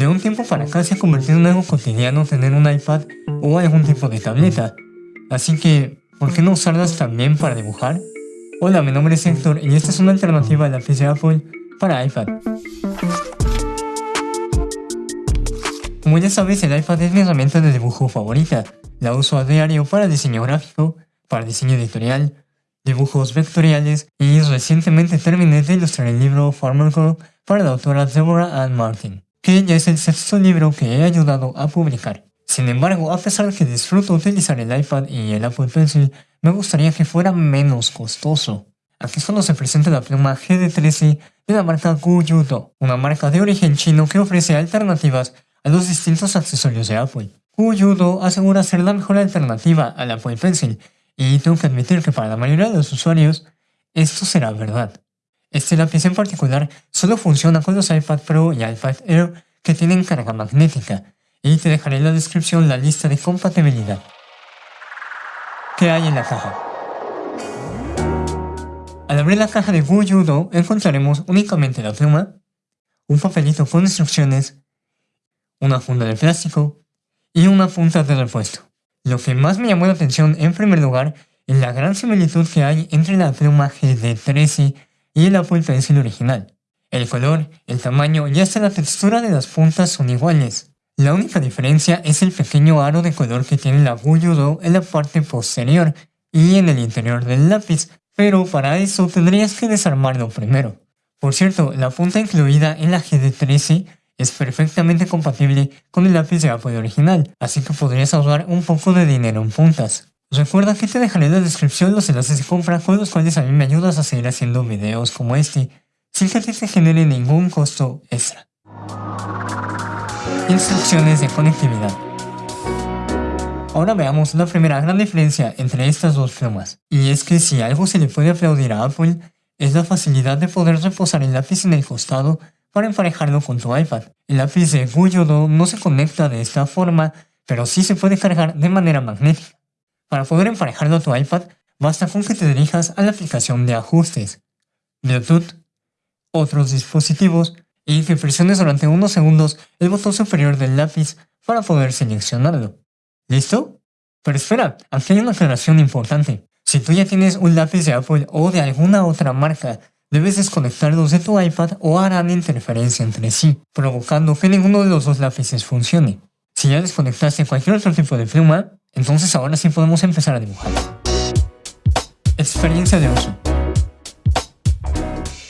De un tiempo para acá se ha convertido en algo cotidiano tener un iPad o algún tipo de tableta, así que, ¿por qué no usarlas también para dibujar? Hola, mi nombre es Héctor y esta es una alternativa al lápiz de Apple para iPad. Como ya sabes, el iPad es mi herramienta de dibujo favorita. La uso a diario para diseño gráfico, para diseño editorial, dibujos vectoriales y recientemente terminé de ilustrar el libro Farmer Girl para la autora Deborah Ann Martin, que ya es el sexto libro que he ayudado a publicar. Sin embargo, a pesar de que disfruto utilizar el iPad y el Apple Pencil, me gustaría que fuera menos costoso. Aquí solo se presenta la pluma GD13 de la marca Guyudo, una marca de origen chino que ofrece alternativas a los distintos accesorios de Apple. Guyudo asegura ser la mejor alternativa al Apple Pencil, y tengo que admitir que para la mayoría de los usuarios, esto será verdad. Este lápiz en particular solo funciona con los iPad Pro y iPad Air que tienen carga magnética, y te dejaré en la descripción la lista de compatibilidad. ¿Qué hay en la caja? Al abrir la caja de Guyudo encontraremos únicamente la pluma, un papelito con instrucciones, una funda de plástico y una punta de repuesto. Lo que más me llamó la atención en primer lugar es la gran similitud que hay entre la pluma GD13 y el Apple Pencil original. El color, el tamaño y hasta la textura de las puntas son iguales. La única diferencia es el pequeño aro de color que tiene la Guyudo en la parte posterior y en el interior del lápiz, pero para eso tendrías que desarmarlo primero. Por cierto, la punta incluida en la GD13 es perfectamente compatible con el lápiz de Apple original, así que podrías ahorrar un poco de dinero en puntas. Recuerda que te dejaré en la descripción los enlaces de compra con los cuales a mí me ayudas a seguir haciendo videos como este, sin que te genere ningún costo extra. Instrucciones de conectividad. Ahora veamos la primera gran diferencia entre estas dos plumas, y es que si algo se le puede aplaudir a Apple, es la facilidad de poder reposar el lápiz en el costado para emparejarlo con tu iPad. El lápiz de Guyodo no se conecta de esta forma, pero sí se puede cargar de manera magnética. Para poder emparejarlo a tu iPad, basta con que te dirijas a la aplicación de ajustes, Bluetooth, otros dispositivos y que presiones durante unos segundos el botón superior del lápiz para poder seleccionarlo. ¿Listo? Pero espera, aquí hay una aclaración importante. Si tú ya tienes un lápiz de Apple o de alguna otra marca, debes desconectarlos de tu iPad o harán interferencia entre sí, provocando que ninguno de los dos lápices funcione. Si ya desconectaste cualquier otro tipo de pluma, entonces ahora sí podemos empezar a dibujar. Experiencia de uso.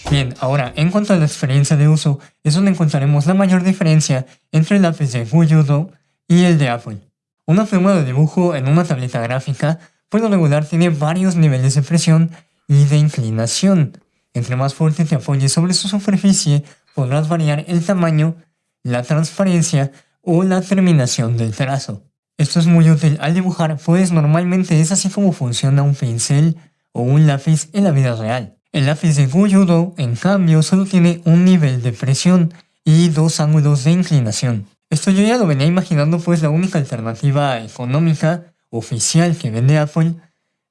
Bien, ahora en cuanto a la experiencia de uso, es donde encontraremos la mayor diferencia entre el lápiz de Guyudo y el de Apple. Una pluma de dibujo en una tableta gráfica, por lo regular tiene varios niveles de presión y de inclinación. Entre más fuerte te apoyes sobre su superficie, podrás variar el tamaño, la transparencia o la terminación del trazo. Esto es muy útil al dibujar, pues normalmente es así como funciona un pincel o un lápiz en la vida real. El lápiz de Guyudo, en cambio, solo tiene un nivel de presión y dos ángulos de inclinación. Esto yo ya lo venía imaginando pues la única alternativa económica oficial que vende Apple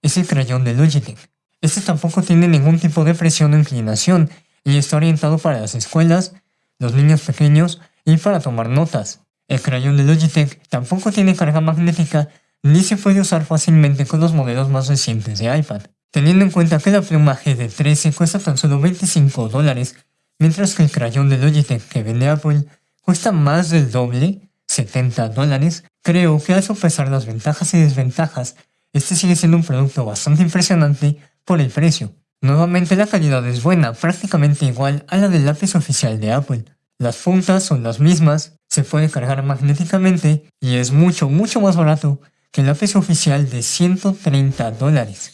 es el crayón de Logitech. Este tampoco tiene ningún tipo de presión o inclinación y está orientado para las escuelas, los niños pequeños y para tomar notas. El crayón de Logitech tampoco tiene carga magnética ni se puede usar fácilmente con los modelos más recientes de iPad teniendo en cuenta que la pluma GD13 cuesta tan solo 25 dólares, mientras que el crayón de Logitech que vende Apple cuesta más del doble, 70 dólares, creo que al sopesar las ventajas y desventajas, este sigue siendo un producto bastante impresionante por el precio. Nuevamente la calidad es buena, prácticamente igual a la del lápiz oficial de Apple. Las puntas son las mismas, se puede cargar magnéticamente y es mucho mucho más barato que el lápiz oficial de 130 dólares.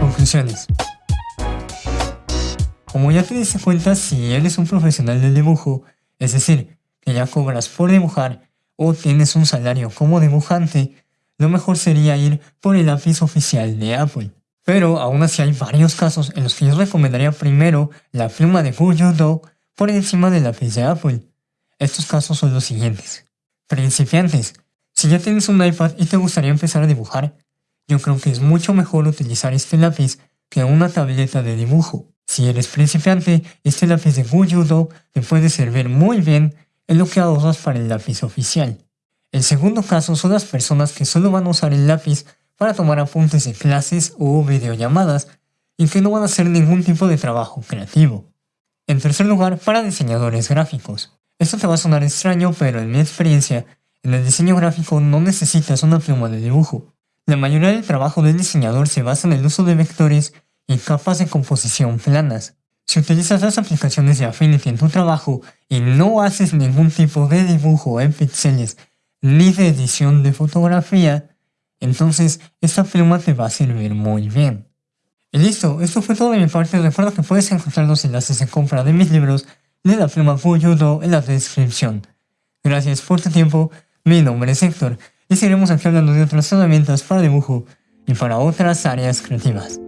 Conclusiones. Como ya te diste cuenta, si eres un profesional del dibujo, es decir, que ya cobras por dibujar o tienes un salario como dibujante, lo mejor sería ir por el lápiz oficial de Apple. Pero aún así hay varios casos en los que yo recomendaría primero la pluma de Do por encima del lápiz de Apple. Estos casos son los siguientes. Principiantes. Si ya tienes un iPad y te gustaría empezar a dibujar, yo creo que es mucho mejor utilizar este lápiz que una tableta de dibujo. Si eres principiante, este lápiz de Guyudo te puede servir muy bien en lo que ahorras para el lápiz oficial. El segundo caso son las personas que solo van a usar el lápiz para tomar apuntes de clases o videollamadas y que no van a hacer ningún tipo de trabajo creativo. En tercer lugar, para diseñadores gráficos. Esto te va a sonar extraño, pero en mi experiencia, en el diseño gráfico no necesitas una pluma de dibujo. La mayoría del trabajo del diseñador se basa en el uso de vectores y capas de composición planas. Si utilizas las aplicaciones de Affinity en tu trabajo y no haces ningún tipo de dibujo en píxeles ni de edición de fotografía, entonces esta pluma te va a servir muy bien. Y listo, esto fue todo de mi parte. Recuerda que puedes encontrar los enlaces de compra de mis libros de la pluma Fuyudo en la descripción. Gracias por tu tiempo, mi nombre es Héctor y seguiremos aquí hablando de otras herramientas para dibujo y para otras áreas creativas.